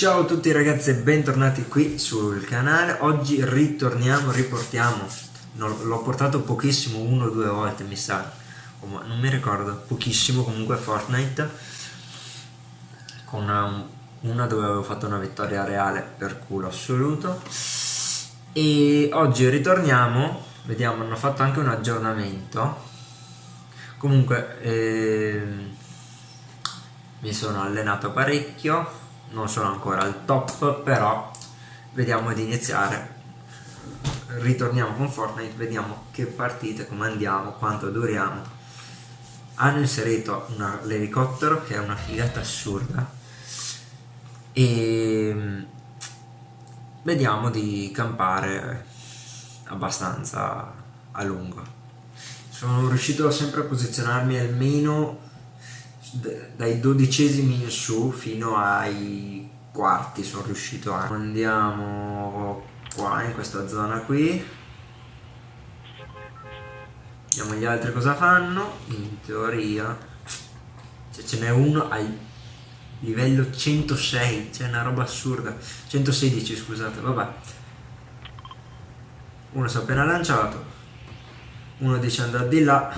Ciao a tutti ragazzi e bentornati qui sul canale. Oggi ritorniamo, riportiamo L'ho portato pochissimo, uno o due volte mi sa. Non mi ricordo, pochissimo comunque Fortnite. Con una, una dove avevo fatto una vittoria reale per culo assoluto. E oggi ritorniamo Vediamo, hanno fatto anche un aggiornamento. Comunque eh, mi sono allenato parecchio non sono ancora al top però vediamo di iniziare. Ritorniamo con Fortnite vediamo che partite come andiamo quanto duriamo. Hanno inserito l'elicottero che è una figata assurda. E vediamo di campare abbastanza a lungo. Sono riuscito sempre a posizionarmi almeno dai dodicesimi in su fino ai quarti sono riuscito a andiamo qua in questa zona qui. Vediamo gli altri cosa fanno. In teoria cioè ce n'è uno al livello 106 c'è una roba assurda. 116 scusate vabbè. Uno si è appena lanciato. Uno dice andare di là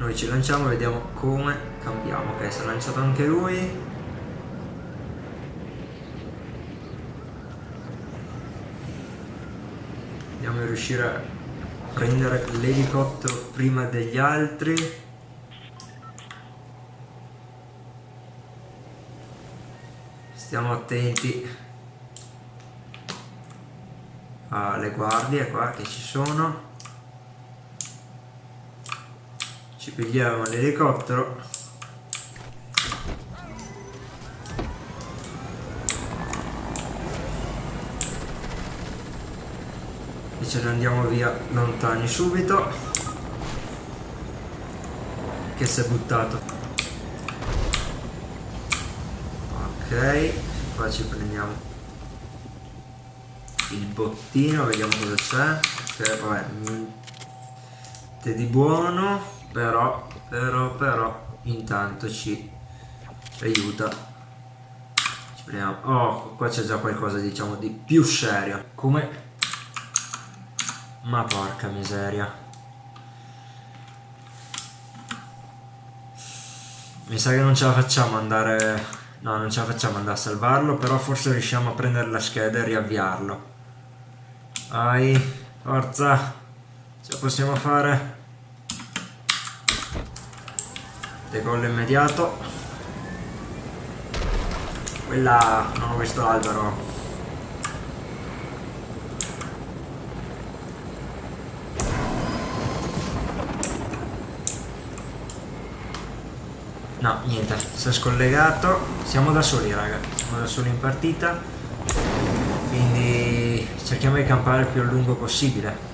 noi ci lanciamo e vediamo come cambiamo. Ok si è lanciato anche lui. Di riuscire a prendere l'elicottero prima degli altri. Stiamo attenti alle guardie qua che ci sono ci pigliamo l'elicottero. E ce ne andiamo via lontani subito. Che si è buttato. Ok qua ci prendiamo il bottino vediamo cosa c'è. Ok vabbè niente di buono però però però intanto ci, aiuta. Ci prendiamo. Oh qua c'è già qualcosa diciamo di più serio. Come? Ma porca miseria. Mi sa che non ce la facciamo andare no non ce la facciamo andare a salvarlo però forse riusciamo a prendere la scheda e riavviarlo. Vai forza! Ce la possiamo fare decollo immediato. Quella non ho visto l'albero. No niente si è scollegato. Siamo da soli raga siamo da soli in partita. Quindi cerchiamo di campare il più a lungo possibile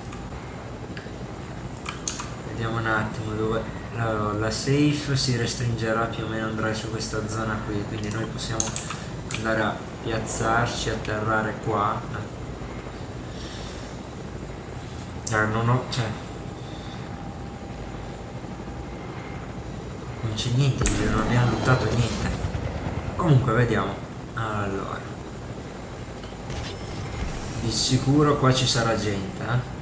vediamo un attimo dove allora, la safe si restringerà più o meno andrà su questa zona qui quindi noi possiamo andare a piazzarci atterrare qua. Eh, non ho cioè non c'è niente non abbiamo lottato niente. Comunque vediamo. Allora. Di sicuro qua ci sarà gente eh?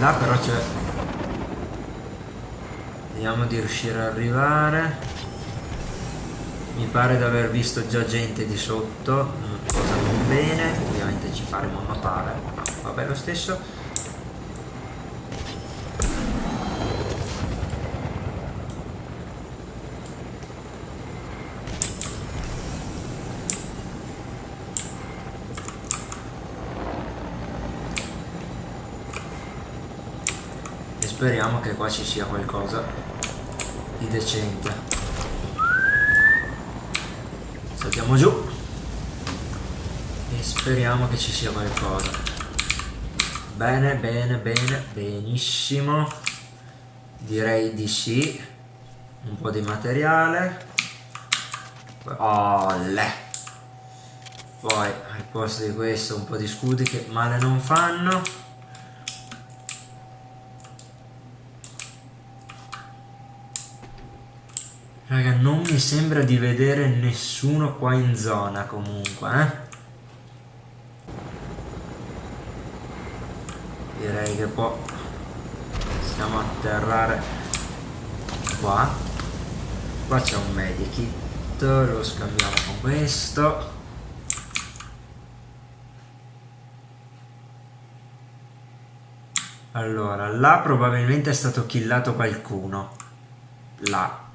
là però c'è Vediamo di riuscire ad arrivare. Mi pare di aver visto già gente di sotto, cosa non bene, ovviamente ci faremo notare, ma vabbè lo stesso. speriamo che qua ci sia qualcosa di decente saltiamo giù. E speriamo che ci sia qualcosa. Bene bene bene benissimo. Direi di sì. Un po' di materiale. Olle. poi al posto di questo un po' di scudi che male non fanno Raga, non mi sembra di vedere nessuno qua in zona comunque, eh. Direi che può... Stiamo a atterrare qua. Qua c'è un medikit, lo scambiamo con questo. Allora, là probabilmente è stato killato qualcuno. Là.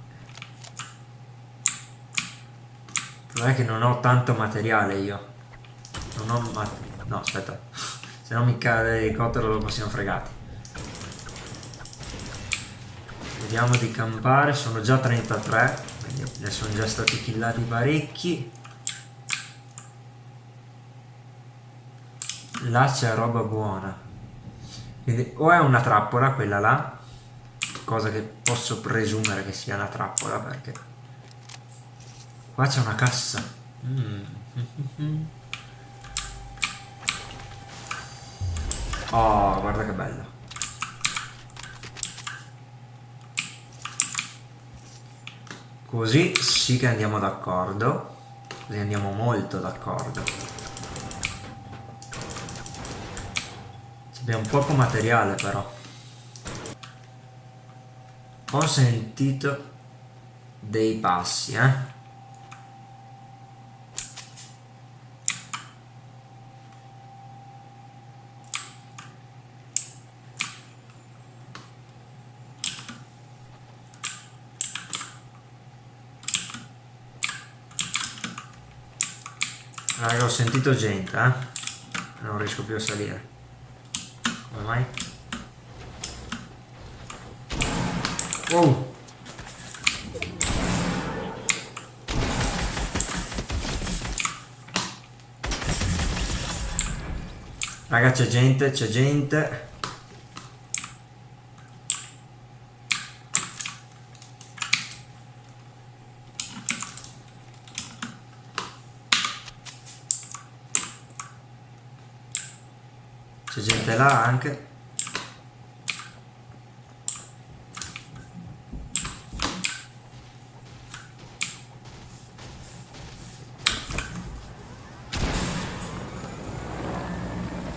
Non è che non ho tanto materiale io. Non ho ma No, aspetta. Se no mi cade l'elicottero dopo siamo fregati. Vediamo di campare. Sono già 33. Quindi ne sono già stati killati parecchi. Là c'è roba buona. Quindi o è una trappola quella là, cosa che posso presumere che sia una trappola perché qua c'è una cassa. Mm. Oh, guarda che bella. Così sì che andiamo d'accordo, così andiamo molto d'accordo. Abbiamo poco materiale però. Ho sentito dei passi, eh. Raga, ho sentito gente, eh. Non riesco più a salire. Come mai? Oh! Raga c'è gente, c'è gente. C'è gente là anche.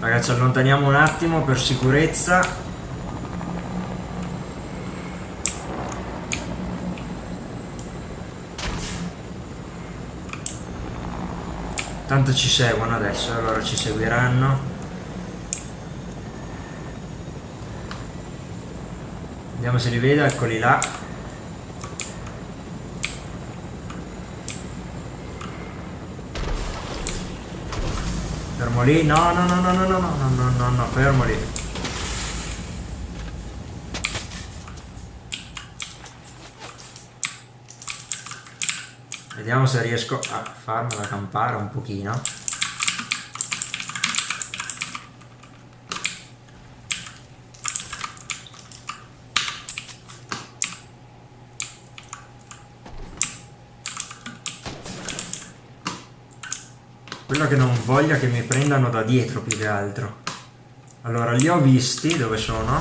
Ragazzi allontaniamo un attimo per sicurezza. Tanto ci seguono adesso, allora ci seguiranno. Vediamo se li vedo, eccoli là. Fermo lì, no, no, no, no, no, no, no, no, no, no, fermo lì. Vediamo se riesco a farmela campare un pochino. Quello che non voglia che mi prendano da dietro più che altro. Allora, li ho visti, dove sono?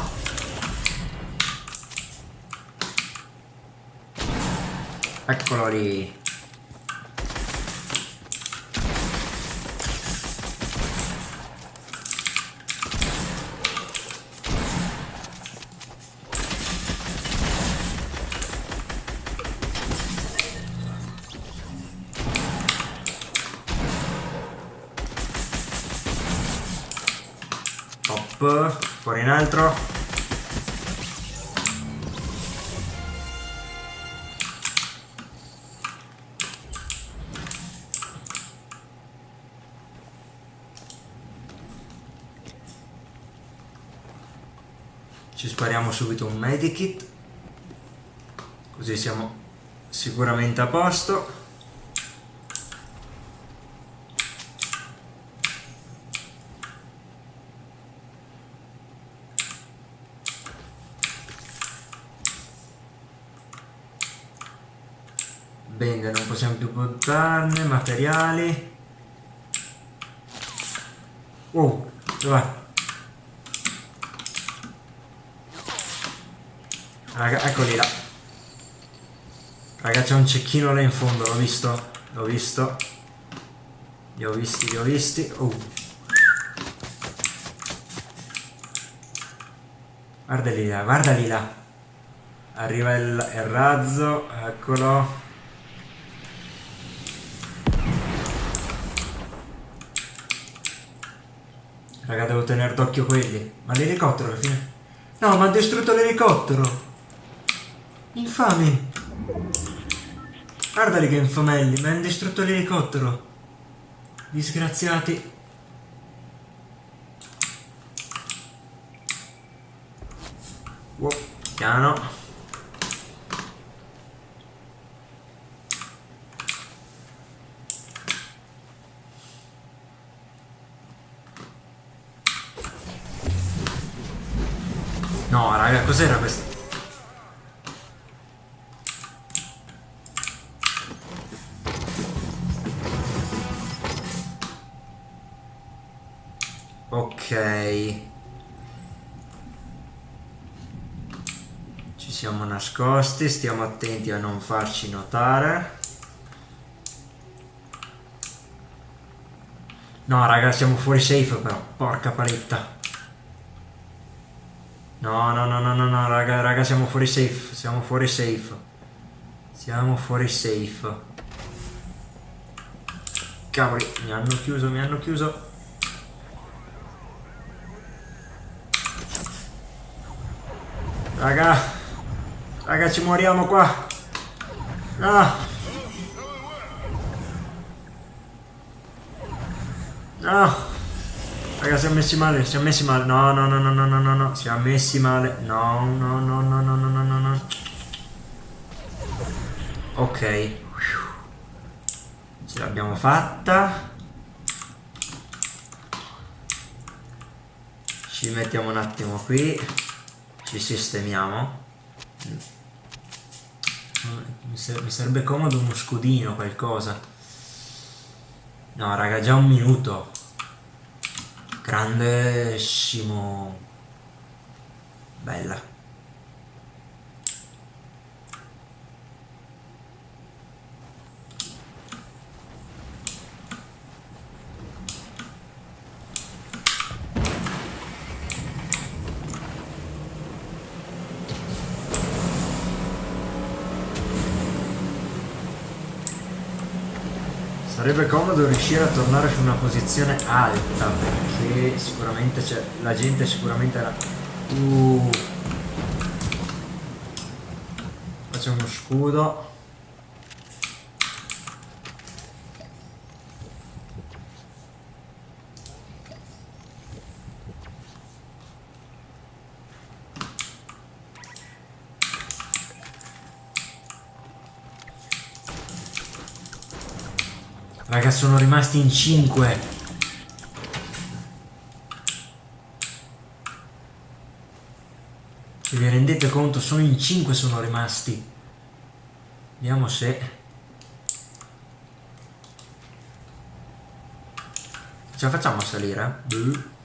Eccolo lì. Fuori in altro. Ci spariamo subito un medikit, così siamo sicuramente a posto. Bene, non possiamo più buttarne, materiali. Oh, dov'è? Raga, eccoli là. Raga c'è un cecchino là in fondo, l'ho visto. L'ho visto. Li ho visti, li ho visti. Oh. Guardali là, guardali là. Arriva il, il razzo, eccolo. Raga, devo tenere d'occhio quelli. Ma l'elicottero alla fine... No, ma ha distrutto l'elicottero! Infami! Guardali che infamelli, mi hanno distrutto l'elicottero! Disgraziati! Wow, piano! Cos'era questo? Ok. Ci siamo nascosti, stiamo attenti a non farci notare. No, raga, siamo fuori safe però, porca paletta. No, no, no, no, no, no, raga, raga, siamo fuori safe, siamo fuori safe. Siamo fuori safe. Cavoli, mi hanno chiuso, mi hanno chiuso. Raga, raga, ci moriamo qua. No. No. Raga, siamo messi male, siamo messi male. No, no, no, no, no, no, no, no. Siamo messi male. No, no, no, no, no, no, no, no, no. Ok. Ce l'abbiamo fatta. Ci mettiamo un attimo qui. Ci sistemiamo. Mi, sarebbe comodo uno scudino, qualcosa. No, raga, già un minuto grandissimo bella Sarebbe comodo riuscire a tornare su una posizione alta perché sicuramente c'è la gente sicuramente era... Uh. Faccio uno scudo. Raga, sono rimasti in 5. Se vi rendete conto, sono in 5 sono rimasti. Vediamo se... Ce la facciamo salire? Eh?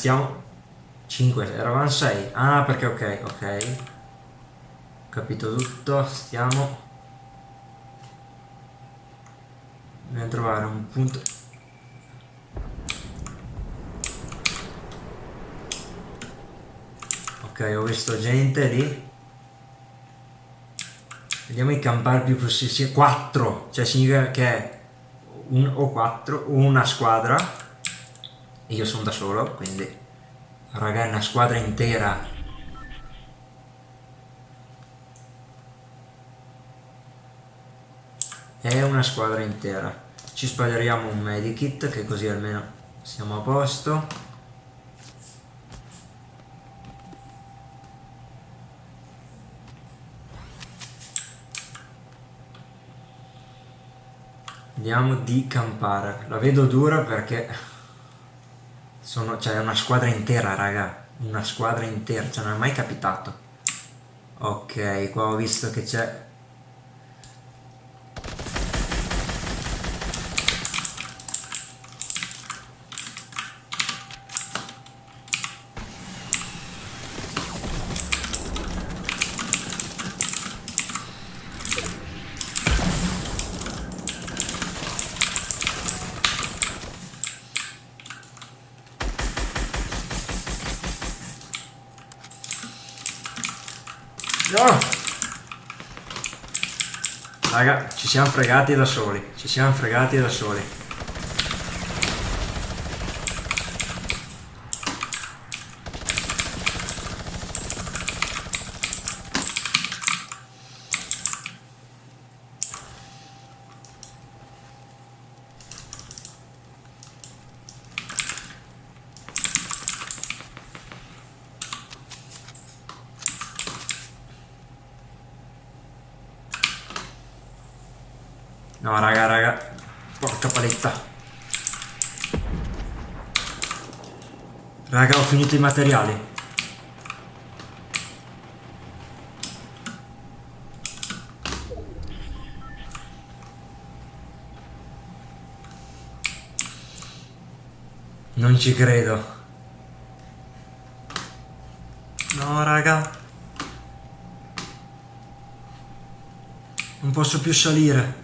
Raga, stiamo... 5, eravamo 6. Ah, perché ok, ok. Capito tutto, stiamo... Dobbiamo trovare un punto... Ok, ho visto gente lì. Vediamo i campare più possibili. 4, cioè significa che è un o 4, una squadra io sono da solo, quindi raga è una squadra intera. È una squadra intera. Ci spoileriamo un medikit che così almeno siamo a posto. Andiamo di campare. La vedo dura perché sono, cioè, una squadra intera, raga. una squadra intera, cioè non è mai capitato. Ok, qua ho visto che c'è No! Raga, ci siamo fregati da soli. Ci siamo fregati da soli. No, raga, raga. Porca paletta. Raga, ho finito i materiali. Non ci credo. No, raga. Non posso più salire.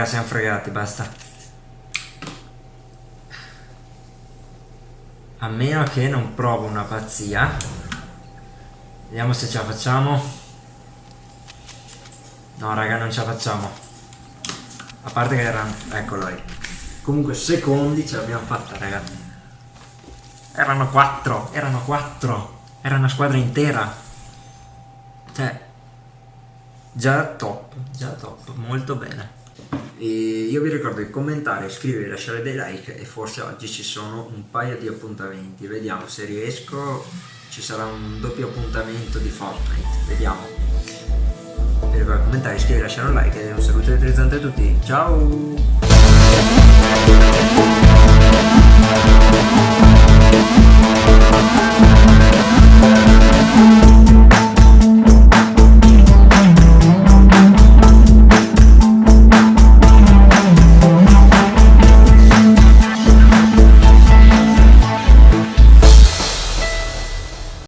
Raga, siamo fregati, basta. A meno che non provo una pazzia. Vediamo se ce la facciamo. No, raga, non ce la facciamo. A parte che erano... Eccolo lì. Comunque, secondi ce l'abbiamo fatta, raga. Erano quattro, erano quattro. Era una squadra intera. Cioè... Già top, già top, molto bene. E io vi ricordo di commentare, iscrivervi, lasciare dei like e forse oggi ci sono un paio di appuntamenti. Vediamo se riesco, ci sarà un doppio appuntamento di Fortnite. Vediamo. Vi ricordo di commentare, iscrivervi, lasciare un like e un saluto elettrizzante a tutti. Ciao!